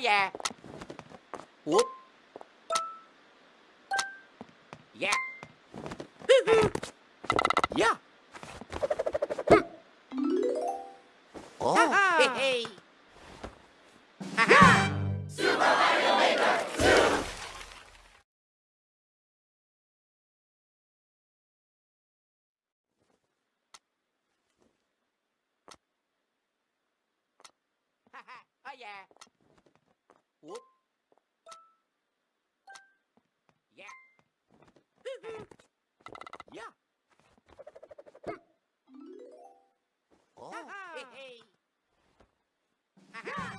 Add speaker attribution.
Speaker 1: yeah. Whoop. Yeah. yeah. Oh. Hey, hey. Oh, yeah. Whoop. Yeah. yeah. Oh. Hey, hey. Ha-ha.